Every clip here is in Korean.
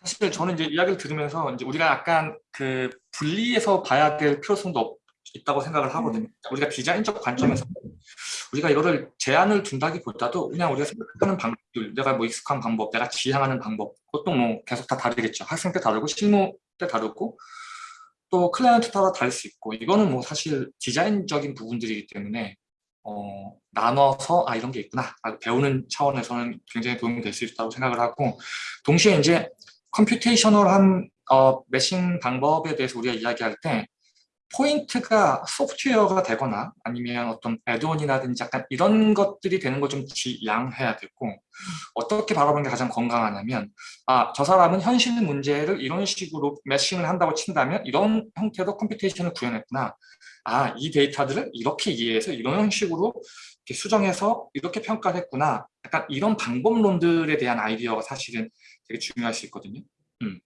사실 저는 이제 이야기를 들으면서 이제 우리가 약간 그 분리해서 봐야 될 필요성도 없, 있다고 생각을 하거든요. 우리가 디자인적 관점에서 우리가 이거를 제한을 둔다기보다도 그냥 우리가 생각하는 방법들, 내가 뭐 익숙한 방법, 내가 지향하는 방법, 그것도 뭐 계속 다 다르겠죠. 학생 때 다르고 실무 때 다르고 또 클라이언트 따라 다를 수 있고 이거는 뭐 사실 디자인적인 부분들이기 때문에 어, 나눠서 아 이런 게 있구나 아, 배우는 차원에서는 굉장히 도움이 될 수 있다고 생각을 하고 동시에 이제 computational한 어, massing 방법에 대해서 우리가 이야기할 때 포인트가 소프트웨어가 되거나 아니면 어떤 add-on이라든지 약간 이런 것들이 되는 걸 좀 지양해야 되고 어떻게 바라보는 게 가장 건강하냐면 아 저 사람은 현실 문제를 이런 식으로 massing을 한다고 친다면 이런 형태로 computation을 구현했구나 아 이 데이터들을 이렇게 이해해서 이런 식으로 이렇게 수정해서 이렇게 평가를 했구나 약간 이런 방법론들에 대한 아이디어가 사실은 되게 중요할 수 있거든요 음.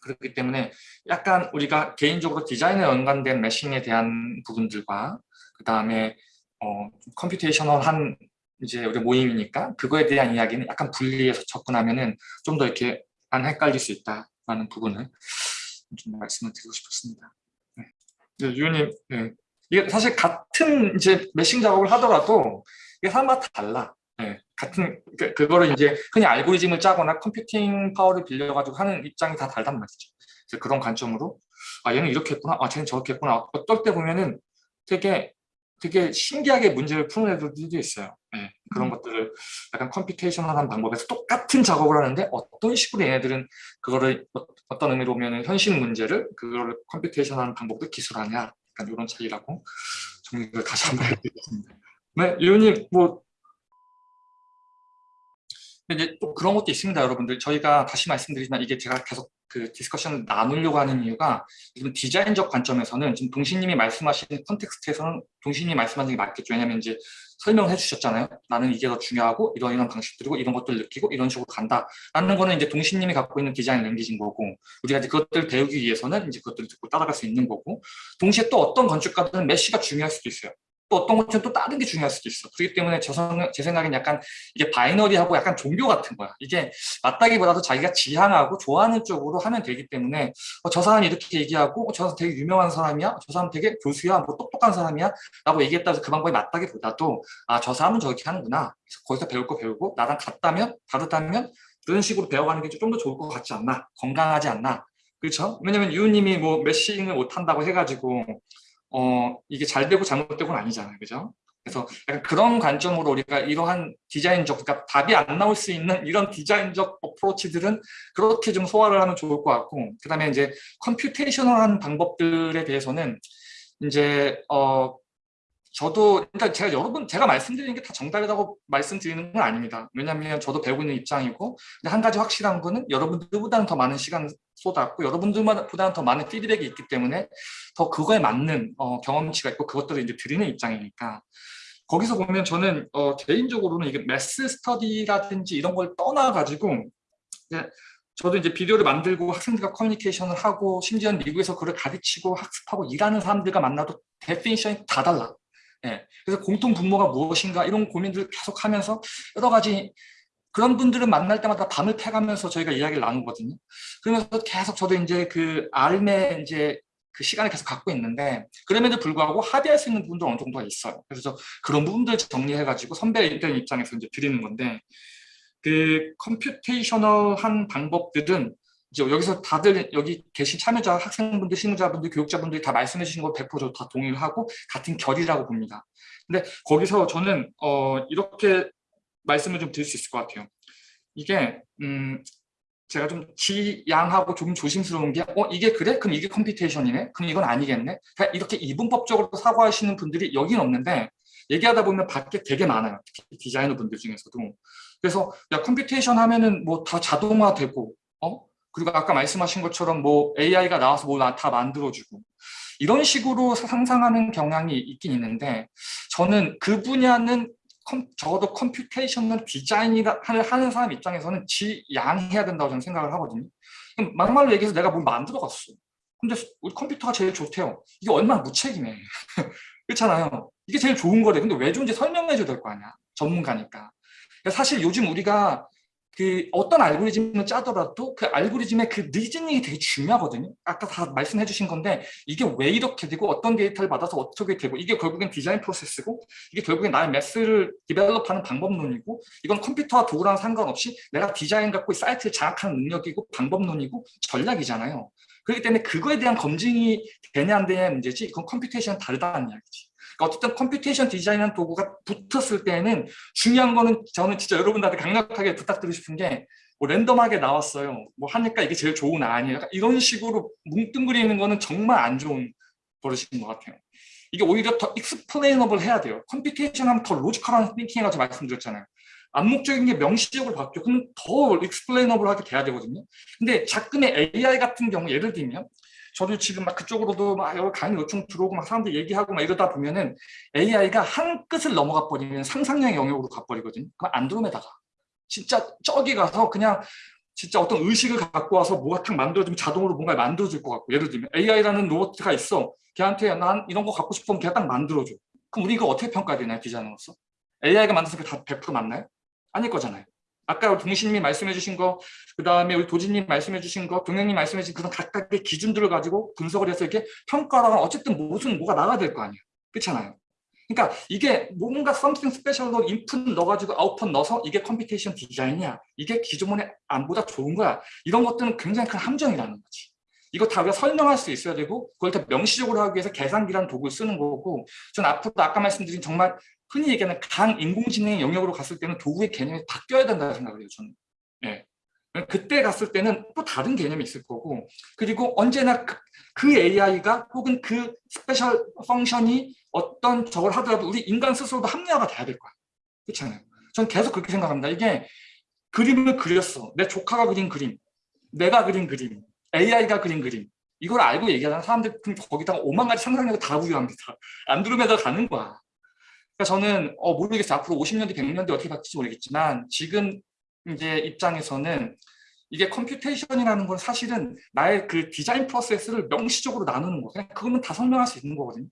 그렇기 때문에 약간 우리가 개인적으로 디자인에 연관된 매싱에 대한 부분들과 그 다음에 어, 컴퓨테이셔널한 이제 우리 모임이니까 그거에 대한 이야기는 약간 분리해서 접근하면은 좀 더 이렇게 안 헷갈릴 수 있다라는 부분을 좀 말씀을 드리고 싶었습니다. 네. 네, 유님, 네. 이게 사실 같은 이제 매싱 작업을 하더라도 이게 사람마다 달라. 네, 같은 그, 그거를 이제 흔히 알고리즘을 짜거나 computing power를 빌려가지고 하는 입장이 다 다르단 말이죠. 그래서 그런 관점으로 아 얘는 이렇게 했구나, 아 쟤는 저렇게 했구나. 어떨 때 보면은 되게 되게 신기하게 문제를 푸는 애들도 있어요. 네, 그런 음. 것들을 약간 computational한 방법에서 똑같은 작업을 하는데 어떤 식으로 얘네들은 그거를 어, 떤 의미로 보면 현실 문제를 그거를 computational한 방법으로 기술하냐 약간 이런 차이라고 정리를 다시 한번 해드리겠습니다. 네, 유님 뭐 이제 또 그런 것도 있습니다, 여러분들. 저희가 다시 말씀드리지만 이게 제가 계속 그 discussion을 나누려고 하는 이유가 지금 디자인적 관점에서는 지금 동신님이 말씀하시는 context에서는 동신님이 말씀하신 게 맞겠죠. 왜냐하면 이제 설명해 주셨잖아요. 나는 이게 더 중요하고 이런 이런 방식들이고 이런 것들 느끼고 이런 식으로 간다. 라는 거는 이제 동신님이 갖고 있는 design language인 거고 우리가 이제 그것들 배우기 위해서는 이제 그것들을 듣고 따라갈 수 있는 거고 동시에 또 어떤 건축가들은 메시가 중요할 수도 있어요. 또 어떤 것은 또 다른 게 중요할 수도 있어. 그렇기 때문에 저, 제 생각엔 약간 이게 바이너리하고 약간 종교 같은 거야. 이게 맞다기보다도 자기가 지향하고 좋아하는 쪽으로 하면 되기 때문에 어, 저 사람이 이렇게 얘기하고 어, 저 사람 되게 유명한 사람이야? 저 사람 되게 교수야? 뭐 똑똑한 사람이야? 라고 얘기했다 해서 그 방법이 맞다기보다도 아 저 사람은 저렇게 하는구나. 거기서 배울 거 배우고 나랑 같다면 다르다면 그런 식으로 배워가는 게 좀 더 좋을 것 같지 않나? 건강하지 않나? 그렇죠? 왜냐면 유우님이 뭐 massing을 못한다고 해가지고 어, 이게 잘 되고 잘못되고는 아니잖아요. 그죠? 그래서 약간 그런 관점으로 우리가 이러한 디자인적, 그러니까 답이 안 나올 수 있는 이런 디자인적 approach들은 그렇게 좀 소화를 하면 좋을 것 같고, 그 다음에 이제 computational한 방법들에 대해서는 이제, 어, 저도, 그러니까 제가 여러분, 제가 말씀드리는 게 다 정답이라고 말씀드리는 건 아닙니다. 왜냐하면 저도 배우고 있는 입장이고, 근데 한 가지 확실한 거는 여러분들보다는 더 많은 시간을 쏟았고 여러분들보다는 더 많은 피드백이 있기 때문에 더 그거에 맞는 어, 경험치가 있고 그것들을 이제 드리는 입장이니까 거기서 보면 저는 어, 개인적으로는 이게 mass study라든지 이런 걸 떠나가지고 저도 이제 비디오를 만들고 학생들과 커뮤니케이션을 하고 심지어 미국에서 그걸 가르치고 학습하고 일하는 사람들과 만나도 definition이 다 달라. 예. 그래서 공통 분모가 무엇인가 이런 고민들을 계속 하면서 여러 가지 그런 분들을 만날 때마다 밤을 패가면서 저희가 이야기를 나누거든요. 그러면서 계속 저도 이제 그 알매 이제 그 시간을 계속 갖고 있는데 그럼에도 불구하고 합의할 수 있는 부분도 어느 정도가 있어요. 그래서 그런 부분들 정리해가지고 선배들 입장에서 이제 드리는 건데 그 컴퓨테이셔널한 방법들은 이제 여기서 다들 여기 계신 참여자, 학생분들, 실무자분들, 교육자분들이 다 말씀해 주신 거 100%다 동의를 하고 같은 결이라고 봅니다. 근데 거기서 저는 어 이렇게 말씀을 좀 드릴 수 있을 것 같아요. 이게 음, 제가 좀 지양하고 좀 조심스러운 게 어, 이게 그래? 그럼 이게 computation이네? 그럼 이건 아니겠네? 이렇게 이분법적으로 사고하시는 분들이 여긴 없는데 얘기하다 보면 밖에 되게 많아요. 특히 디자이너 분들 중에서도. 그래서 야 computation 하면은 뭐 다 자동화되고 어? 그리고 아까 말씀하신 것처럼 뭐 AI가 나와서 뭐 다 만들어주고 이런 식으로 상상하는 경향이 있긴 있는데 저는 그 분야는 컴, 적어도 computational design을 하는 사람 입장에서는 지양해야 된다고 저는 생각을 하거든요. 막말로 얘기해서 내가 뭘 만들어갔어. 근데 우리 컴퓨터가 제일 좋대요. 이게 얼마나 무책임해. 그렇잖아요. 이게 제일 좋은 거래. 근데 왜 좋은지 설명해줘야 될 거 아니야. 전문가니까. 사실 요즘 우리가 그 어떤 알고리즘을 짜더라도 그 알고리즘의 그 reasoning이 되게 중요하거든요. 아까 다 말씀해 주신 건데 이게 왜 이렇게 되고 어떤 데이터를 받아서 어떻게 되고 이게 결국엔 design process고 이게 결국엔 나의 매스를 develop하는 방법론이고 이건 컴퓨터와 도구랑 상관없이 내가 디자인 갖고 사이트를 장악하는 능력이고 방법론이고 전략이잖아요. 그렇기 때문에 그거에 대한 검증이 되냐 안 되냐의 문제지 이건 computation 다르다는 이야기지. 그러니까 어쨌든 computation design한 도구가 붙었을 때는 중요한 거는 저는 진짜 여러분들한테 강력하게 부탁드리고 싶은 게 뭐 random하게 나왔어요. 뭐 하니까 이게 제일 좋은 아니에요. 이런 식으로 뭉뚱그리는 거는 정말 안 좋은 버릇인 것 같아요. 이게 오히려 더 explainable 해야 돼요. computation 하면 더 logical한 thinking 해가지고 말씀드렸잖아요. 암묵적인 게 명시적으로 바뀌어. 그럼 더 explainable하게 돼야 되거든요. 근데 지금의 AI 같은 경우 예를 들면 저도 지금 막 그쪽으로도 막 여러 강의 요청 들어오고 막 사람들 얘기하고 막 이러다 보면은 AI가 한 끝을 넘어가 버리면 상상력의 영역으로 가버리거든요. 그럼 안드로메다가. 진짜 저기 가서 그냥 진짜 어떤 의식을 갖고 와서 뭐가 탁 만들어주면 자동으로 뭔가 만들어줄 것 같고. 예를 들면 AI라는 로봇이 있어. 걔한테 난 이런 거 갖고 싶으면 걔가 딱 만들어줘. 그럼 우리 이거 어떻게 평가해야 되나요 디자이너로서? AI가 만들어서 그게 다 100% 맞나요? 아닐 거잖아요 아까 동신님이 말씀해 주신 거, 그 다음에 우리 도진님 말씀해 주신 거, 동영님 말씀해 주신 그런 각각의 기준들을 가지고 분석을 해서 이렇게 평가를 하면 어쨌든 무슨 뭐가 나가야 될 거 아니에요. 그렇잖아요. 그러니까 이게 뭔가 something special로 input 넣어가지고 output 넣어서 이게 computation design이야. 이게 기존의 안보다 좋은 거야. 이런 것들은 굉장히 큰 함정이라는 거지. 이거 다 우리가 설명할 수 있어야 되고 그걸 더 명시적으로 하기 위해서 계산기라는 도구를 쓰는 거고 전 앞으로 아까 말씀드린 정말 흔히 얘기하는 강 인공지능의 영역으로 갔을 때는 도구의 개념이 바뀌어야 된다고 생각을 해요. 저는. 예. 그때 갔을 때는 또 다른 개념이 있을 거고 그리고 언제나 그, 그 AI가 혹은 그 special function이 어떤 저걸 하더라도 우리 인간 스스로도 합리화가 돼야 될 거야. 그렇잖아요. 저는 계속 그렇게 생각합니다. 이게 그림을 그렸어. 내 조카가 그린 그림, 내가 그린 그림, AI가 그린 그림. 이걸 알고 얘기하는 사람들 거기다가 오만 가지 상상력을 다 부여합니다. 안드로메다 가는 거야. 그러니까 저는 어, 모르겠어요. 앞으로 50년 뒤, 100년 뒤 어떻게 바뀔지 모르겠지만 지금 이제 입장에서는 이게 computation이라는 건 사실은 나의 그 design process를 명시적으로 나누는 거. 그냥 그거는 다 설명할 수 있는 거거든요.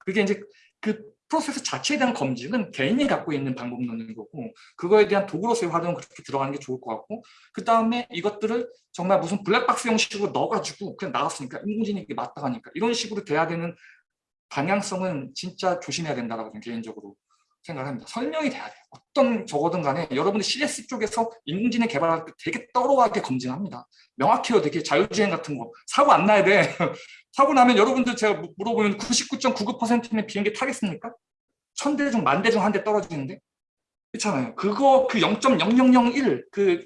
그게 이제 그 프로세스 자체에 대한 검증은 개인이 갖고 있는 방법론인 거고 그거에 대한 도구로서의 활용은 그렇게 들어가는 게 좋을 것 같고 그 다음에 이것들을 정말 무슨 블랙박스 형식으로 넣어가지고 그냥 나왔으니까 인공지능이 맞다 하니까 이런 식으로 돼야 되는 방향성은 진짜 조심해야 된다고 저는 개인적으로 생각합니다. 설명이 돼야 돼요. 어떤 적어든 간에 여러분들 CS 쪽에서 인공지능 개발할 때 되게 떨어하게 검증합니다. 명확해요. 되게 자율주행 같은 거. 사고 안 나야 돼. 사고 나면 여러분들 제가 물어보면 99.99%는 비행기 타겠습니까? 천 대 중 만 대 중 한 대 떨어지는데? 그렇잖아요. 그거 그 0.0001, 그,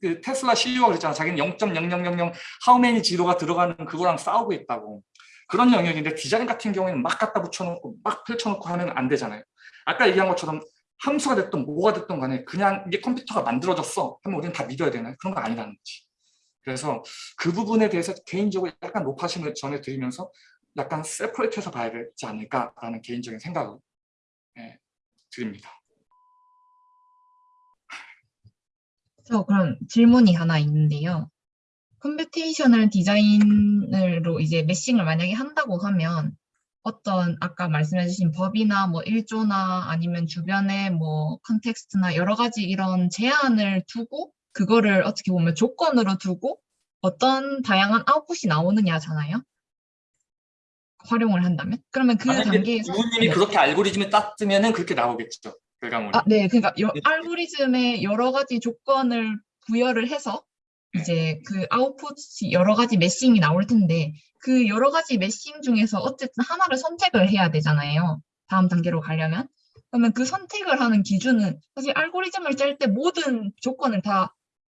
그 테슬라 CEO가 그랬잖아. 자기는 0.0000 하우메니 지도가 들어가는 그거랑 싸우고 있다고. 그런 영역인데 디자인 같은 경우에는 막 갖다 붙여놓고 막 펼쳐놓고 하면 안 되잖아요. 아까 얘기한 것처럼 함수가 됐든 뭐가 됐든 간에 그냥 이게 컴퓨터가 만들어졌어 하면 우리는 다 믿어야 되나요? 그런 거 아니라는 거지. 그래서 그 부분에 대해서 개인적으로 약간 높아심을 전해드리면서 약간 세퍼레이트해서 봐야 되지 않을까라는 개인적인 생각을 네, 드립니다. 저 그럼 질문이 하나 있는데요. computational design으로 이제 massing을 만약에 한다고 하면 어떤 아까 말씀해주신 법이나 뭐 일조나 아니면 주변의 뭐 context나 여러 가지 이런 제한을 두고 그거를 어떻게 보면 조건으로 두고 어떤 다양한 아웃풋이 나오느냐잖아요. 활용을 한다면 그러면 그 단계에서 부모님이 네. 그렇게 알고리즘을 땄으면은 그렇게 나오겠죠 결과물이. 아, 네, 그러니까 여, 알고리즘에 여러 가지 조건을 부여를 해서 이제 그 아웃풋이 여러 가지 매싱이 나올 텐데 그 여러 가지 매싱 중에서 어쨌든 하나를 선택을 해야 되잖아요. 다음 단계로 가려면. 그러면 그 선택을 하는 기준은 사실 알고리즘을 짤 때 모든 조건을 다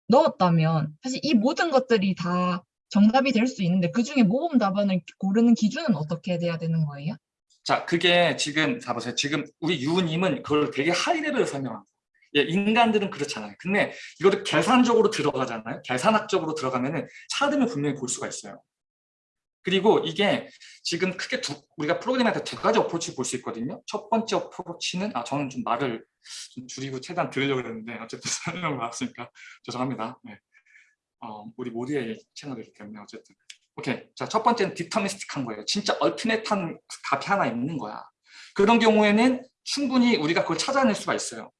넣었다면 사실 이 모든 것들이 다 정답이 될 수 있는데 그 중에 모범 답안을 고르는 기준은 어떻게 돼야 되는 거예요? 자, 그게 지금 잡으세요. 지금 우리 유우님은 그걸 되게 하이레벨로 설명합니다. 예, 인간들은 그렇잖아요. 근데 이거를 계산적으로 들어가잖아요. 계산학적으로 들어가면은 차등을 분명히 볼 수가 있어요. 그리고 이게 지금 크게 두, 우리가 프로그램한테 두 가지 어프로치 볼 수 있거든요. 첫 번째 어프로치는 아 저는 좀 말을 좀 줄이고 최대한 들으려고 했는데 어쨌든 설명을 받았으니까 죄송합니다. 네. 어, 우리 모두의 채널이기 때문에 어쨌든 오케이 자첫 번째는 deterministic한 거예요. 진짜 ultimate한 값이 하나 있는 거야. 그런 경우에는 충분히 우리가 그걸 찾아낼 수가 있어요.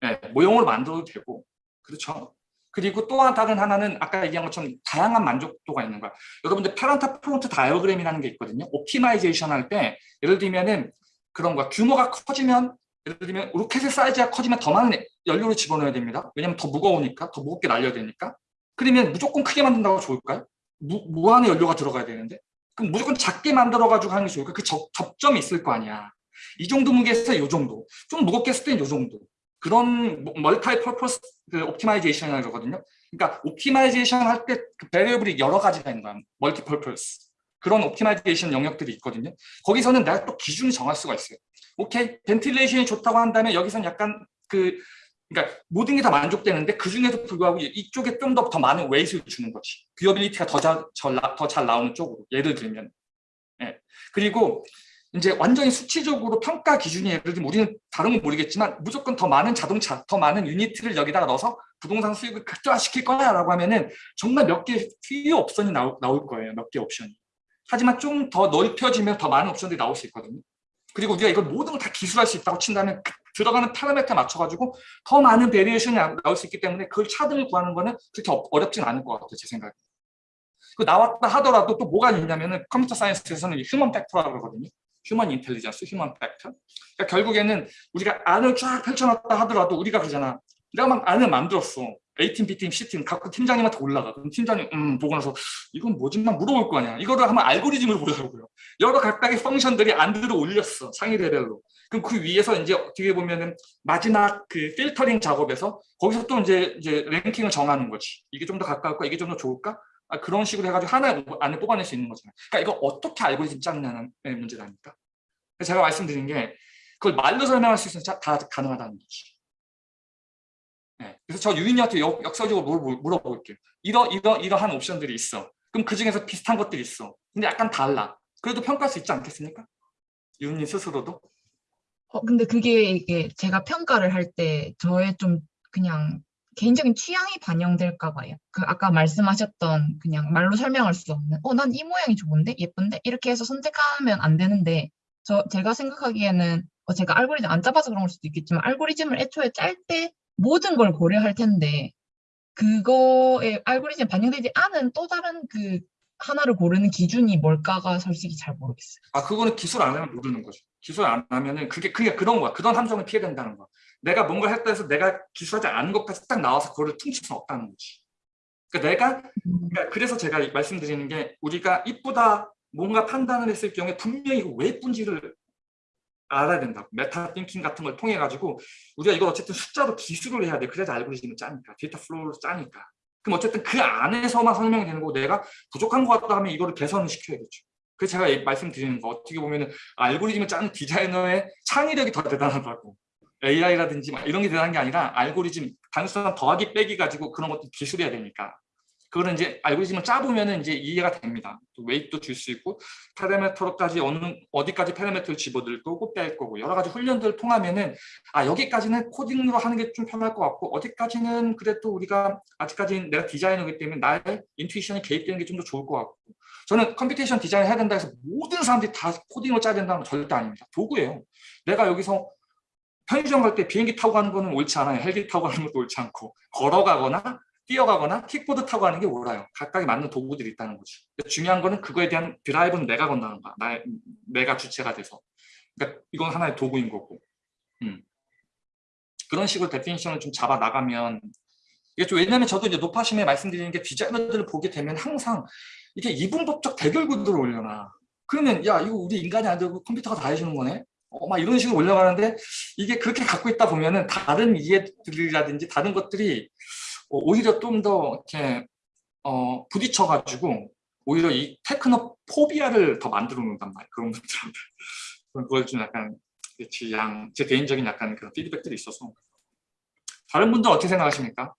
네, 모형으로 만들어도 되고 그렇죠. 그리고 또 다른 하나는 아까 얘기한 것처럼 다양한 만족도가 있는 거야. 여러분들 Pareto front diagram이라는 게 있거든요. optimization 할 때 예를 들면은 그런 거야. 규모가 커지면 예를 들면 로켓의 사이즈가 커지면 더 많은 연료를 집어넣어야 됩니다. 왜냐면 더 무거우니까 더 무겁게 날려야 되니까. 그러면 무조건 크게 만든다고 좋을까요? 무, 무한의 연료가 들어가야 되는데 그럼 무조건 작게 만들어 가지고 하는 게 좋을까? 그 접, 접점이 있을 거 아니야. 이 정도 무게에서 이 정도. 좀 무겁게 했을 때는 이 정도. 그런 multi-purpose 그 optimization이라고 그러거든요. 그러니까 optimization 할 때 그 variable이 여러 가지가 있는 거야. multi-purpose. 그런 optimization 영역들이 있거든요. 거기서는 내가 또 기준을 정할 수가 있어요. okay, ventilation이 좋다고 한다면 여기서는 약간 그 그러니까 모든 게 다 만족되는데 그 중에도 불구하고 이쪽에 좀 더더 많은 weight를 주는 거지. viewability가 더 잘 나오는 쪽으로 예를 들면. 예. 그리고 이제 완전히 수치적으로 평가 기준이 예를 들면 우리는 다른 건 모르겠지만 무조건 더 많은 자동차, 더 많은 unit를 여기다가 넣어서 부동산 수익을 극대화시킬 거야라고 하면은 정말 몇개 필요 옵션이 나올, 나올 거예요. 몇 개 옵션이. 하지만 좀 더 넓혀지면 더 많은 옵션들이 나올 수 있거든요. 그리고 우리가 이걸 모든 걸 다 기술할 수 있다고 친다면 그 들어가는 parameter에 맞춰가지고 더 많은 variation이 나올 수 있기 때문에 그걸 차등을 구하는 거는 그렇게 어- 어렵진 않을 것 같아요. 제 생각에. 그 나왔다 하더라도 또 뭐가 있냐면은 computer science에서는 human factor라고 그러거든요. human intelligence, human factor. 그러니까 결국에는 우리가 안을 쫙 펼쳐놨다 하더라도 우리가 그러잖아. 내가 막 안을 만들었어. A팀, B팀, C팀 각각 팀장님한테 올라가. 그럼 팀장님 음 보고 나서 이건 뭐지? 막 물어볼 거 아니야. 이거를 한번 알고리즘을 보자고요. 여러 각각의 펑션들이 안들어 올렸어. 상위 레벨로. 그럼 그 위에서 이제 어떻게 보면은 마지막 그 필터링 작업에서 거기서 또 이제 이제 랭킹을 정하는 거지. 이게 좀 더 가까울까? 이게 좀 더 좋을까? 아, 그런 식으로 해가지고 하나 안에 뽑아낼 수 있는 거잖아요. 그러니까 이거 어떻게 알고리즘 짜느냐는 문제라니까. 그래서 제가 말씀드린 게 그걸 말로 설명할 수 있으면 자- 다 가능하다는 거지. 네. 그래서 저 유인이한테 역, 물- 물어볼게요. 이러 이러 이러한 옵션들이 있어. 그럼 그 중에서 비슷한 것들이 있어. 근데 약간 달라. 그래도 평가할 수 있지 않겠습니까? 유인님 스스로도. 어, 근데 그게 이게 제가 평가를 할 때 저의 좀 그냥 개인적인 취향이 반영될까 봐요. 그 아까 말씀하셨던 그냥 말로 설명할 수 없는 어, 난 이 모양이 좋은데? 예쁜데? 이렇게 해서 선택하면 안 되는데 저 제가 생각하기에는 어, 제가 알고리즘 안 짜봐서 그런 걸 수도 있겠지만 알고리즘을 애초에 짤 때 모든 걸 고려할 텐데 그거에 알고리즘에 반영되지 않은 또 다른 그 하나를 고르는 기준이 뭘까가 솔직히 잘 모르겠어요. 아 그거는 기술 안 하면 모르는 거죠. 기술 안 하면은 그게 그게 그런 거야. 그런 함정을 피해 된다는 거야. 내가 뭔가 했다 해서 내가 기술하지 않은 것까지 딱 나와서 그거를 퉁칠 수는 없다는 거지. 그러니까 내가 그러니까 그래서 제가 말씀드리는 게 우리가 이쁘다 뭔가 판단을 했을 경우에 분명히 이거 왜 예쁜지를 알아야 된다고 메타 띵킹 같은 걸 통해 가지고 우리가 이걸 어쨌든 숫자로 기술을 해야 돼 그래야 알고리즘을 짜니까 data flow를 짜니까 그럼 어쨌든 그 안에서만 설명이 되는 거고 내가 부족한 것 같다 하면 이거를 개선을 시켜야겠죠 그래서 제가 이- 말씀드리는 거 어떻게 보면은 알고리즘을 짜는 디자이너의 창의력이 더 대단하다고. AI라든지 막 이런 게 대단한 게 아니라 알고리즘 단순한 더하기 빼기 가지고 그런 것도 기술해야 되니까 그거는 이제 알고리즘을 짜보면은 이제 이해가 됩니다. 또 weight도 줄 수 있고 파라미터까지 어느 어디까지 파라미터를 집어넣을 거고 뺄 거고 여러 가지 훈련들을 통하면은 아 여기까지는 코딩으로 하는 게 좀 편할 것 같고 어디까지는 그래도 우리가 아직까지는 내가 디자이너이기 때문에 나의 intuition이 개입되는 게 좀 더 좋을 것 같고 저는 computation design 해야 된다 해서 모든 사람들이 다 코딩으로 짜야 된다는 건 절대 아닙니다. 도구예요. 내가 여기서 편의점 갈 때 비행기 타고 가는 거는 옳지 않아요. 헬기 타고 가는 것도 옳지 않고 걸어가거나 뛰어가거나 킥보드 타고 가는 게 옳아요. 각각에 맞는 도구들이 있다는 거지. 중요한 거는 그거에 대한 드라이브는 내가 건다는 거야. 나, 내가 주체가 돼서. 그러니까 이건 하나의 도구인 거고. 음. 그런 식으로 definition을 좀 잡아 나가면 이게 좀 왜냐면 저도 이제 노파심에 말씀드리는 게 디자이너들을 보게 되면 항상 이게 이분법적 대결 구도를 올려놔. 그러면 야 이거 우리 인간이 안 되고 컴퓨터가 다 해주는 거네. 어, 막 이런 식으로 올려가는데 이게 그렇게 갖고 있다 보면은 다른 이해들이라든지 다른 것들이 어, 오히려 좀 더 이렇게 어, 부딪혀가지고 오히려 이 technophobia를 더 만들어 놓는단 말이에요. 그런 것들한테. 그걸 좀 약간 제, 양, 제 개인적인 약간 그런 피드백들이 있어서 다른 분들 어떻게 생각하십니까?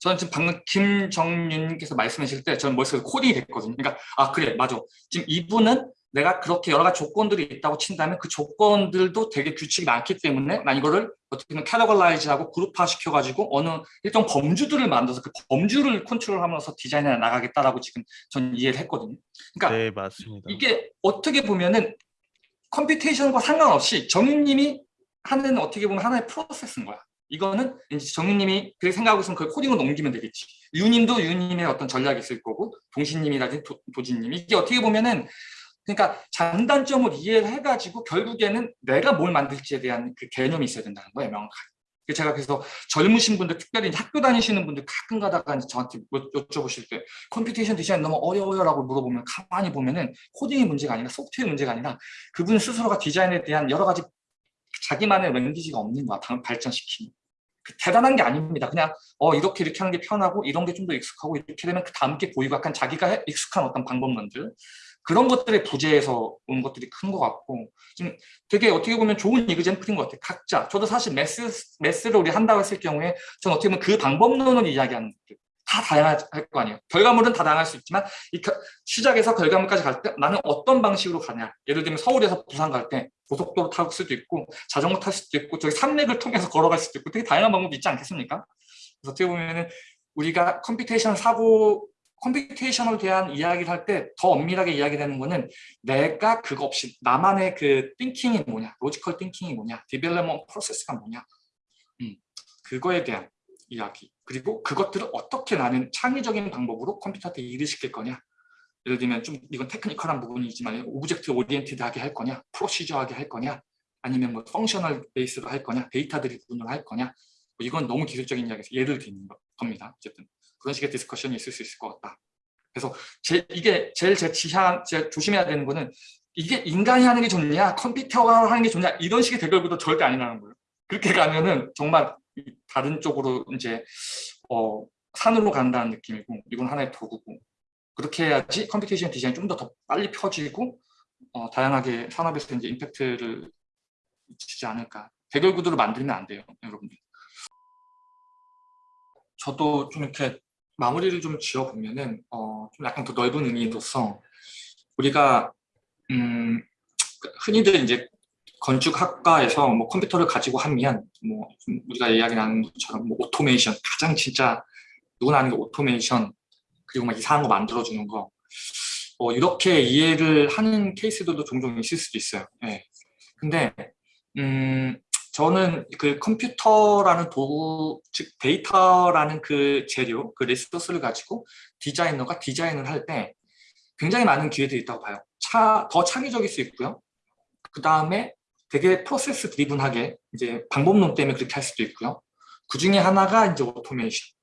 저는 지금 방금 김정윤께서 말씀하실 때 저는 머릿속에 코딩이 됐거든요. 그러니까 아 그래 맞아. 지금 이분은 내가 그렇게 여러 가지 조건들이 있다고 친다면 그 조건들도 되게 규칙이 많기 때문에 난 이거를 어떻게 보면 categorize하고 그룹화 시켜가지고 어느 일정 범주들을 만들어서 그 범주를 컨트롤하면서 디자인해 나가겠다라고 지금 전 이해를 했거든요. 그러니까 네, 맞습니다. 이게 어떻게 보면은 컴퓨테이션과 상관없이 정윤님이 하는 어떻게 보면 하나의 프로세스인 거야. 이거는 이제 정유님이 그렇게 생각하고 있으면 그 코딩으로 옮기면 되겠지. 유님도 유님의 어떤 전략이 있을 거고 동신님이라든지 도, 도진님 이게 어떻게 보면은 그러니까 장단점을 이해를 해가지고 결국에는 내가 뭘 만들지에 대한 그 개념이 있어야 된다는 거예요 명확하게. 그래서 제가 그래서 젊으신 분들 특별히 학교 다니시는 분들 가끔 가다가 저한테 여- 여쭤보실 때 computation design 너무 어려워요라고 물어보면 가만히 보면은 코딩이 문제가 아니라 소프트웨어 문제가 아니라 그분 스스로가 디자인에 대한 여러 가지 자기만의 language가 없는 거야 방- 발전시키는. 그 대단한 게 아닙니다. 그냥 어 이렇게 이렇게 하는 게 편하고 이런 게 좀 더 익숙하고 이렇게 되면 그 다음 게 보이고 약간 자기가 해- 익숙한 어떤 방법론들 그런 것들의 부재에서 온 것들이 큰 것 같고 지금 되게 어떻게 보면 좋은 example인 것 같아요. 각자. 저도 사실 mass mass를 우리 한다고 했을 경우에 저는 어떻게 보면 그 방법론을 이야기하는 것들 다 다양할 거 아니에요. 결과물은 다 다양할 수 있지만 이 겨- 시작에서 결과물까지 갈 때 나는 어떤 방식으로 가냐. 예를 들면 서울에서 부산 갈 때 고속도로 탈 수도 있고 자전거 탈 수도 있고 저기 산맥을 통해서 걸어갈 수도 있고 되게 다양한 방법이 있지 않겠습니까? 그래서 어떻게 보면은 우리가 computation 사고 computation에 대한 이야기를 할 때 더 엄밀하게 이야기되는 거는 내가 그거 없이 나만의 그 thinking이 뭐냐 logical thinking이 뭐냐 development process가 뭐냐 음, 그거에 대한 이야기. 그리고 그것들을 어떻게 나는 창의적인 방법으로 컴퓨터한테 일을 시킬 거냐. 예를 들면 좀 이건 technical한 부분이지만 object oriented하게 할 거냐 procedure하게 할 거냐 아니면 뭐 functional base로 할 거냐 data driven으로 할 거냐. 뭐 이건 너무 기술적인 이야기에서 예를 드는 거- 겁니다 어쨌든 그런 식의 discussion이 있을 수 있을 것 같다. 그래서 제, 이게 제일 제 지하 제 조심해야 되는 거는 이게 인간이 하는 게 좋냐 컴퓨터가 하는 게 좋냐 이런 식의 대결구도 절대 아니라는 거예요. 그렇게 가면은 정말 이- 다른 쪽으로 이제 어, 산으로 간다는 느낌이고 이건 하나의 도구고 그렇게 해야지 computation design이 좀 더 더 빨리 펴지고 어, 다양하게 산업에서 이제 임팩트를 주지 않을까. 대결 구도를 만들면 안 돼요 여러분들. 저도 좀 이렇게 마무리를 좀 지어 보면은 어, 좀 약간 더 넓은 의미로서 우리가 음, 흔히들 이제 건축학과에서 뭐 컴퓨터를 가지고 하면 뭐좀 우리가 이야기 나눈 것처럼 뭐 오토메이션 가장 진짜 누구나 아는 게 오토메이션 그리고 막 이상한 거 만들어주는 거 어, 이렇게 이해를 하는 케이스들도 종종 있을 수도 있어요. 예. 근데 음, 저는 그 컴퓨터라는 도구, 즉 데이터라는 그 재료, 그 resource를 가지고 디자이너가 디자인을 할 때 굉장히 많은 기회들이 있다고 봐요. 차, 더 창의적일 수 있고요. 그 다음에 되게 process driven하게 이제 방법론 때문에 그렇게 할 수도 있고요. 그 중에 하나가 이제 오토메이션.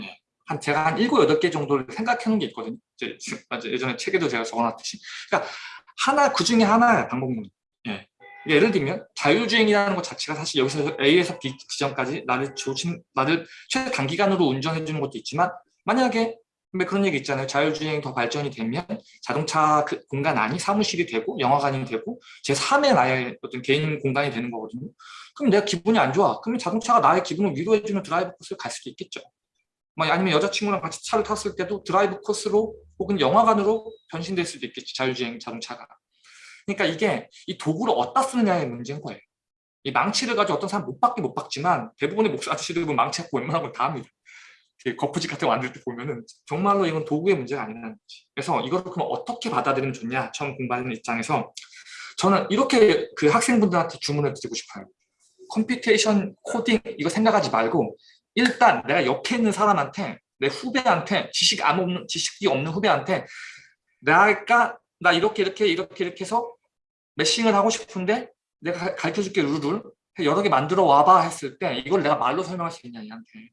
예. 한 제가 한 일곱 여덟 개 정도를 생각해 놓은 게 있거든요. 이제 예전에 책에도 제가 적어놨듯이. 그러니까 하나 그 중에 하나야 방법론. 예. 예를 들면 자율주행이라는 것 자체가 사실 여기서 A에서 B 지점까지 나를 조심, 나를 최 단기간으로 운전해 주는 것도 있지만 만약에 근데 그런 얘기 있잖아요. 자율주행이 더 발전이 되면 자동차 그 공간 안이 사무실이 되고 영화관이 되고 제 3의 나의 어떤 개인 공간이 되는 거거든요. 그럼 내가 기분이 안 좋아. 그러면 자동차가 나의 기분을 위로해주는 드라이브 코스를 갈 수도 있겠죠. 뭐 아니면 여자친구랑 같이 차를 탔을 때도 드라이브 코스로 혹은 영화관으로 변신될 수도 있겠지. 자율주행 자동차가. 그러니까 이게 이 도구를 어디다 쓰느냐의 문제인 거예요. 이 망치를 가지고 어떤 사람 못 박긴 못 박지만 대부분의 목수 아저씨들 보면 망치 갖고 웬만한 건 다 합니다. 거푸집 같은 거 만들 때 보면은 정말로 이건 도구의 문제가 아니라는 거지. 그래서 이걸 그럼 어떻게 받아들이면 좋냐 처음 공부하는 입장에서 저는 이렇게 그 학생분들한테 주문을 드리고 싶어요. computation 코딩 이거 생각하지 말고 일단 내가 옆에 있는 사람한테 내 후배한테 지식 안 없는 지식이 없는 후배한테 내가 나 이렇게 이렇게 이렇게 이렇게 해서 매싱을 하고 싶은데 내가 가르쳐 줄게 룰을 여러 개 만들어 와봐 했을 때 이걸 내가 말로 설명할 수 있냐 얘한테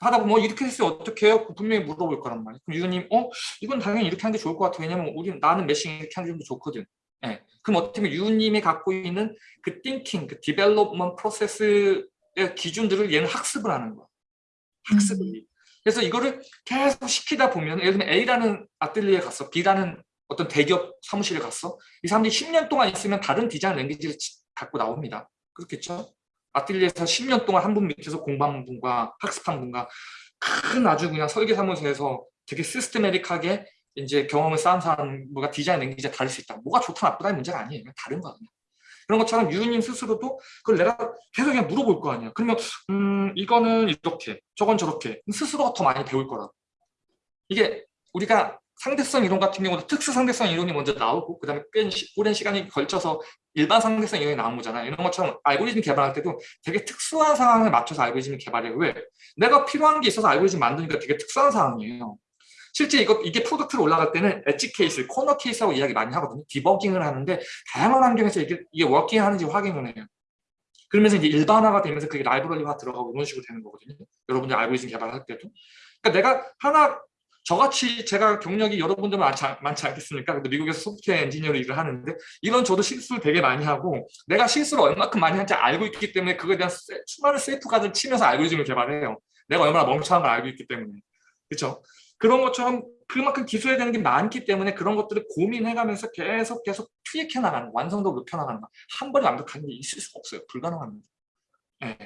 하다 보면 어, 이렇게 했으면 어떻게 해요? 분명히 물어볼 거란 말이에요. 그럼 유도님 어? 이건 당연히 이렇게 하는 게 좋을 것 같아. 왜냐면 우리 나는 매싱 이렇게 하는 게좀더 좋거든. 예. 그럼 어떻게 보면 유님이 갖고 있는 그 thinking, 그 development 프로세스의 기준들을 얘는 학습을 하는 거야. 학습을. 음. 그래서 이거를 계속 시키다 보면 예를 들면 A라는 아틀리에 갔어. B라는 어떤 대기업 사무실에 갔어. 이 사람들이 10년 동안 있으면 다른 디자인 랭귀지를 지- 갖고 나옵니다. 그렇겠죠? 아틀리에서 10년 동안 한 분 밑에서 공부한 분과 학습한 분과 큰 아주 그냥 설계 사무소에서 되게 시스테메릭하게 이제 경험을 쌓은 사람과 디자인 랭귀지가 다를 수 있다. 뭐가 좋다 나쁘다의 문제가 아니에요. 다른 거 그냥. 그런 것처럼 유님 스스로도 그걸 내가 계속 그냥 물어볼 거 아니야. 그러면 음 이거는 이렇게 저건 저렇게 스스로가 더 많이 배울 거라고. 이게 우리가 상대성 이론 같은 경우도 특수 상대성 이론이 먼저 나오고 그 다음에 꽤 시- 오랜 시간이 걸쳐서 일반 상대성 이론이 나온 거잖아요. 이런 것처럼 알고리즘 개발할 때도 되게 특수한 상황에 맞춰서 알고리즘을 개발해요. 왜? 내가 필요한 게 있어서 알고리즘 만드니까 되게 특수한 상황이에요. 실제 이거, 이게 product로 올라갈 때는 edge case, corner case라고 이야기 많이 하거든요. 디버깅을 하는데 다양한 환경에서 이게, 이게 working 하는지 확인을 해요. 그러면서 이제 일반화가 되면서 그게 라이브러리화 들어가고 이런 식으로 되는 거거든요. 여러분들 알고리즘 개발할 때도. 그러니까 내가 하나 저같이 제가 경력이 여러분들 많지, 않- 많지 않겠습니까? 근데 미국에서 소프트웨어 엔지니어로 일을 하는데 이런 저도 실수를 되게 많이 하고 내가 실수를 얼마큼 많이 하는지 알고 있기 때문에 그거에 대한 세- 수많은 세이프가드를 치면서 알고리즘을 개발해요. 내가 얼마나 멍청한 걸 알고 있기 때문에. 그렇죠? 그런 것처럼 그만큼 기술해야 되는 게 많기 때문에 그런 것들을 고민해가면서 계속 계속 투입해 나가는 완성도를 높여 나가는 거. 한 번에 완벽한 게 있을 수가 없어요. 불가능합니다. 예.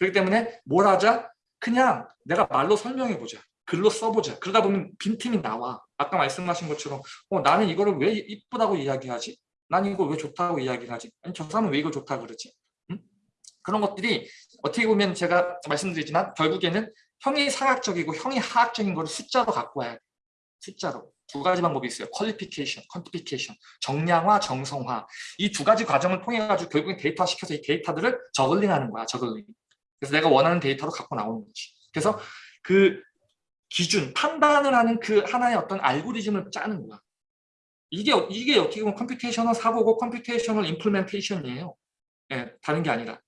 그렇기 때문에 뭘 하자? 그냥 내가 말로 설명해 보자. 글로 써보자. 그러다 보면 빈틈이 나와. 아까 말씀하신 것처럼 어, 나는 이거를 왜 이쁘다고 이야기하지? 난 이거 왜 좋다고 이야기를 하지? 아니 저 사람은 왜 이걸 좋다 그러지? 응? 그런 것들이 어떻게 보면 제가 말씀드리지만 결국에는 형이 상학적이고 형이 하학적인 거를 숫자로 갖고 와야 돼. 숫자로. 두 가지 방법이 있어요. 퀄리피케이션, 퀀티피케이션, 정량화, 정성화. 이 두 가지 과정을 통해 가지고 결국엔 데이터화 시켜서 이 데이터들을 저글링하는 거야. 저글링. 그래서 내가 원하는 데이터로 갖고 나오는 거지. 그래서 그 기준, 판단을 하는 그 하나의 어떤 알고리즘을 짜는 거야. 이게, 어- 이게 어떻게 보면 computational 사고고 computational implementation이에요. 예, 다른 게 아니라.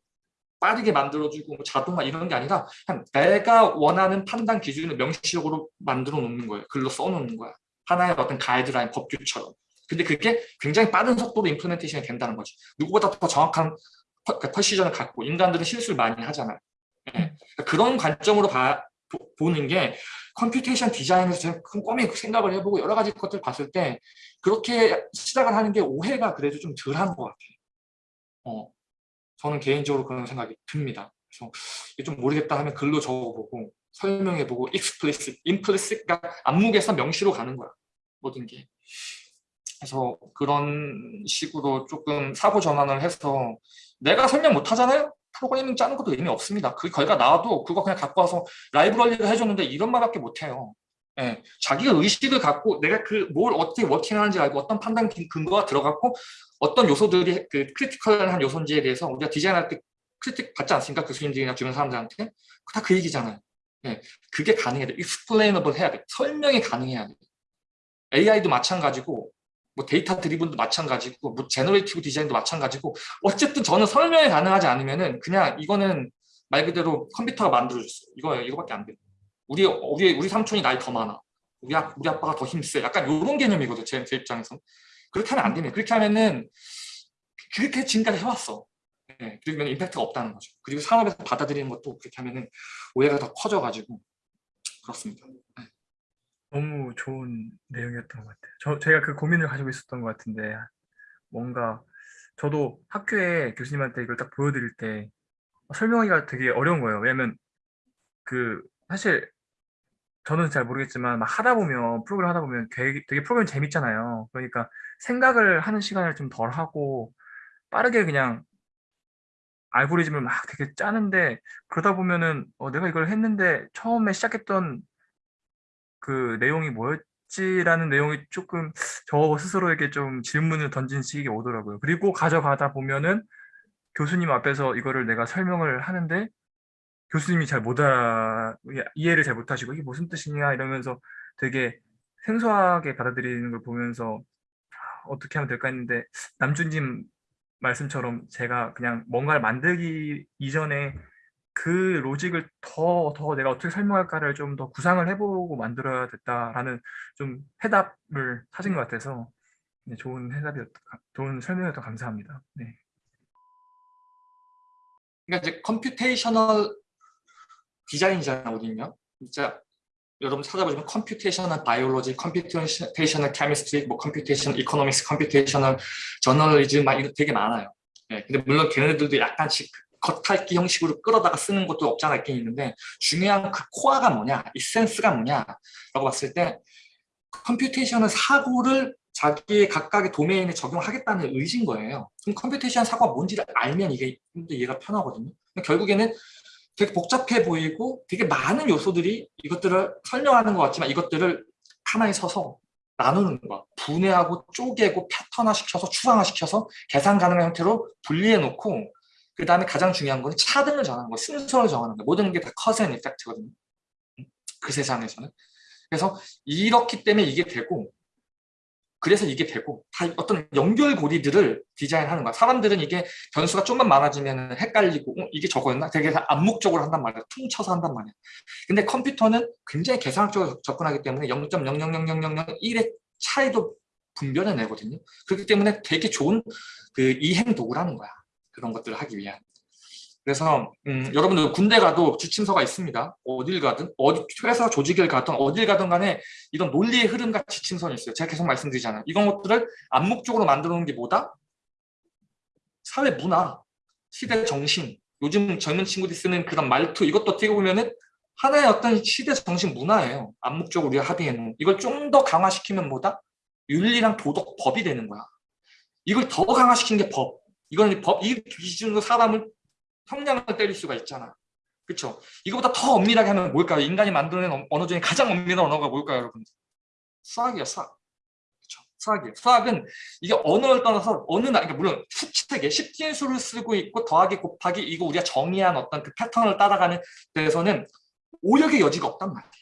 빠르게 만들어주고 뭐 자동화 이런 게 아니라 그냥 내가 원하는 판단 기준을 명시적으로 만들어 놓는 거예요. 글로 써놓는 거야. 하나의 어떤 가이드라인 법규처럼. 근데 그게 굉장히 빠른 속도로 implementation이 된다는 거지. 누구보다 더 정확한 pre- 그 precision을 갖고 인간들은 실수를 많이 하잖아요. 예. 그러니까 그런 관점으로 봐, 보- 보는 게 computation 디자인에서 제가 꼼꼼히 생각을 해보고 여러 가지 것들 봤을 때 그렇게 시작을 하는 게 오해가 그래도 좀 덜한 것 같아요. 어, 저는 개인적으로 그런 생각이 듭니다. 그래서 좀 모르겠다 하면 글로 적어보고 설명해보고 explicit, implicit, 그러니까 암묵에서 명시로 가는 거야. 모든 게. 그래서 그런 식으로 조금 사고 전환을 해서 내가 설명 못 하잖아요? 프로그래밍 짜는 것도 의미 없습니다. 그 결과 나와도 그거 그냥 갖고 와서 라이브러리를 해줬는데 이런 말밖에 못해요. 예, 자기가 의식을 갖고 내가 그 뭘 어떻게 working하는지 알고 어떤 판단 근- 근거가 들어갔고 어떤 요소들이 그 critical한 요소인지에 대해서 우리가 디자인할 때 critique 받지 않습니까? 교수님들이나 주변 사람들한테 다 그 얘기잖아요. 예, 그게 가능해야 돼. explainable 해야 돼. 설명이 가능해야 돼. AI도 마찬가지고 뭐 data-driven도 마찬가지고 뭐 generative design도 마찬가지고 어쨌든 저는 설명이 가능하지 않으면은 그냥 이거는 말 그대로 컴퓨터가 만들어줬어요. 이거 이거밖에 안 돼. 우리 우리 우리 삼촌이 나이 더 많아. 우리 아, 우리 아빠가 더 힘세. 약간 이런 개념이거든 제, 제 입장에서. 그렇게 하면 안 되네. 그렇게 하면은 그렇게 지금까지 해왔어. 예, 그러면 임팩트가 없다는 거죠. 그리고 산업에서 받아들이는 것도 그렇게 하면은 오해가 더 커져가지고 그렇습니다. 너무 좋은 내용이었던 것 같아요. 저, 제가 그 고민을 가지고 있었던 것 같은데, 뭔가, 저도 학교에 교수님한테 이걸 딱 보여드릴 때, 설명하기가 되게 어려운 거예요. 왜냐면, 그, 사실, 저는 잘 모르겠지만, 막 하다 보면, 프로그램 하다 보면 되게, 되게 프로그램 재밌잖아요. 그러니까, 생각을 하는 시간을 좀 덜 하고, 빠르게 그냥, 알고리즘을 막 되게 짜는데, 그러다 보면은, 어, 내가 이걸 했는데, 처음에 시작했던 그 내용이 뭐였지라는 내용이 조금 저 스스로에게 좀 질문을 던진 시기가 오더라고요. 그리고 가져가다 보면은 교수님 앞에서 이거를 내가 설명을 하는데 교수님이 잘 못 알아, 이해를 잘 못하시고 이게 무슨 뜻이냐 이러면서 되게 생소하게 받아들이는 걸 보면서 아, 어떻게 하면 될까 했는데 남준님 말씀처럼 제가 그냥 뭔가를 만들기 이전에 그 로직을 더, 더 내가 어떻게 설명할까를 좀 더 구상을 해보고 만들어야 됐다라는 좀 해답을 찾은 것 같아서 네, 좋은 해답이었, 좋은 설명이었던 감사합니다. 네. 그러니까 이제 computational 디자인이잖아 어디냐 진짜 여러분 찾아보시면 computational biology, computational chemistry, 뭐 computational economics, computational journalism 막 이거 되게 많아요. 예, 근데 물론 걔네들도 약간씩 겉핥기 형식으로 끌어다가 쓰는 것도 없지 않아 있긴 있는데 중요한 그 코어가 뭐냐, essence가 뭐냐라고 봤을 때 computational 사고를 자기의 각각의 도메인에 적용하겠다는 의지인 거예요. 그럼 computation 사고가 뭔지를 알면 이게 이해가 편하거든요. 결국에는 되게 복잡해 보이고 되게 많은 요소들이 이것들을 설명하는 것 같지만 이것들을 가만히 서서 나누는 거야. 분해하고 쪼개고 패턴화 시켜서 추상화 시켜서 계산 가능한 형태로 분리해 놓고 그 다음에 가장 중요한 건 차등을 정하는 거, 순서를 정하는 거. 모든 게 다 cause and effect거든요. 그 세상에서는. 그래서 이렇기 때문에 이게 되고 그래서 이게 되고 다 어떤 연결고리들을 디자인하는 거야. 사람들은 이게 변수가 좀만 많아지면 헷갈리고 어, 이게 저거였나? 되게 다 암묵적으로 한단 말이야. 퉁쳐서 한단 말이야. 근데 컴퓨터는 굉장히 계산학적으로 접근하기 때문에 0.0000001의 차이도 분별해내거든요. 그렇기 때문에 되게 좋은 그 이행 도구라는 거야. 그런 것들을 하기 위한. 그래서 음, 여러분들 군대 가도 지침서가 있습니다. 어딜 가든 어디 회사 조직을 가든 어딜 가든 간에 이런 논리의 흐름과 지침선이 있어요. 제가 계속 말씀드리잖아요. 이런 것들을 암묵적으로 만들어 놓은 게 뭐다? 사회 문화, 시대 정신, 요즘 젊은 친구들이 쓰는 그런 말투 이것도 어떻게 보면은 하나의 어떤 시대 정신 문화예요. 암묵적으로 우리가 합의해 놓은 이걸 좀 더 강화시키면 뭐다? 윤리랑 도덕, 법이 되는 거야. 이걸 더 강화시킨 게 법. 이건 법, 이 기준으로 사람을 성량을 때릴 수가 있잖아. 그렇죠? 이거보다 더 엄밀하게 하면 뭘까요? 인간이 만들어낸 언어 중에 가장 엄밀한 언어가 뭘까요, 여러분? 수학이야, 수학. 그렇죠? 수학이에요. 수학은 이게 언어를 떠나서 어느 날, 그러니까 물론 수칙에 십진수를 쓰고 있고 더하기 곱하기 이거 우리가 정의한 어떤 그 패턴을 따라가는 데서는 오역의 여지가 없단 말이에요.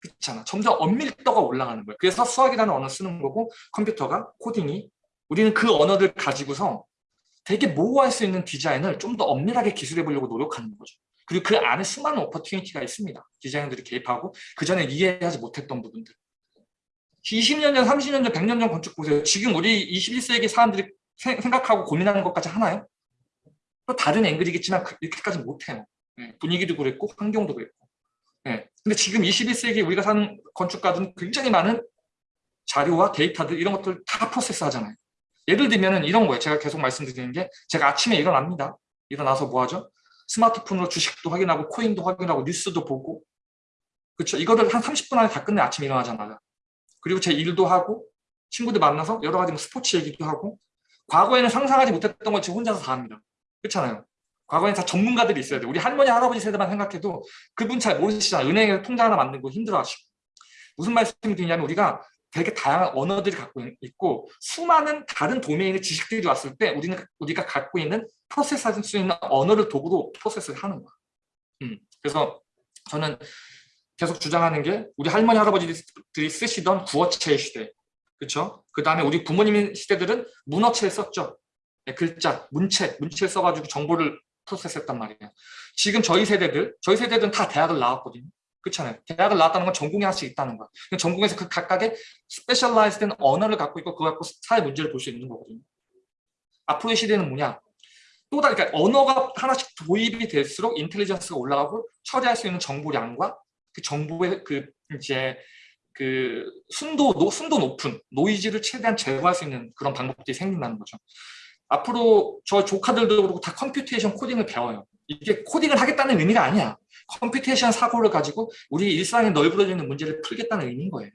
그렇잖아. 점점 엄밀도가 올라가는 거예요. 그래서 수학이라는 언어를 쓰는 거고 컴퓨터가 코딩이 우리는 그 언어를 가지고서 되게 모호할 수 있는 디자인을 좀 더 엄밀하게 기술해 보려고 노력하는 거죠. 그리고 그 안에 수많은 오퍼튜니티가 있습니다. 디자이너들이 개입하고 그 전에 이해하지 못했던 부분들. 20년 전, 30년 전, 100년 전 건축 보세요. 지금 우리 21세기 사람들이 세- 생각하고 고민하는 것까지 하나요? 또 다른 앵글이겠지만 그- 이렇게까지 못해요. 예, 분위기도 그랬고 환경도 그랬고. 예, 근데 지금 21세기 우리가 사는 건축가들은 굉장히 많은 자료와 데이터들 이런 것들 다 프로세스 하잖아요. 예를 들면 이런 거예요. 제가 계속 말씀드리는 게 제가 아침에 일어납니다. 일어나서 뭐 하죠? 스마트폰으로 주식도 확인하고 코인도 확인하고 뉴스도 보고 그렇죠. 이거를 한 30분 안에 다 끝내 아침에 일어나자마자. 그리고 제 일도 하고 친구들 만나서 여러 가지 뭐 스포츠 얘기도 하고 과거에는 상상하지 못했던 걸 지금 혼자서 다 합니다. 그렇잖아요. 과거에는 다 전문가들이 있어야 돼. 우리 할머니, 할아버지 세대만 생각해도 그분 잘 모르시잖아요. 은행에 통장 하나 만들고 힘들어하시고. 무슨 말씀이 드리냐면 우리가 되게 다양한 언어들이 갖고 있고 수많은 다른 도메인의 지식들이 왔을 때 우리는 우리가 갖고 있는 프로세스할 수 있는 언어를 도구로 프로세스를 하는 거야. 음, 그래서 저는 계속 주장하는 게 우리 할머니 할아버지들이 쓰시던 구어체의 시대, 그렇죠? 그 다음에 우리 부모님 시대들은 문어체를 썼죠. 네, 글자, 문체, 문체를 써가지고 정보를 프로세스했단 말이에요. 지금 저희 세대들, 저희 세대들은 다 대학을 나왔거든요. 그렇잖아요. 대학을 나왔다는 건 전공이 하나씩 있다는 거야. 전공에서 그 각각의 specialized된 언어를 갖고 있고 그거 갖고 사회 문제를 볼 수 있는 거거든요. 앞으로의 시대는 뭐냐? 또 다른 그러니까 언어가 하나씩 도입이 될수록 intelligence가 올라가고 처리할 수 있는 정보량과 그 정보의 그 이제 그 순도 노, 순도 높은 노이즈를 최대한 제거할 수 있는 그런 방법들이 생긴다는 거죠. 앞으로 저 조카들도 그렇고 다 computation 코딩을 배워요. 이게 코딩을 하겠다는 의미가 아니야. computation 사고를 가지고 우리 일상에 널브러지는 문제를 풀겠다는 의미인 거예요.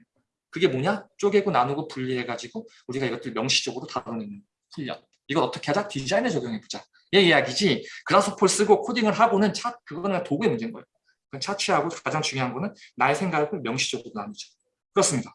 그게 뭐냐? 쪼개고 나누고 분리해가지고 우리가 이것들 명시적으로 다루는 훈련. 이걸 어떻게 하자? 디자인에 적용해보자. 이 이야기지. 그라스폴 쓰고 코딩을 하고는 차, 그거는 도구의 문제인 거예요. 그건 차치하고 가장 중요한 거는 나의 생각을 명시적으로 나누자. 그렇습니다.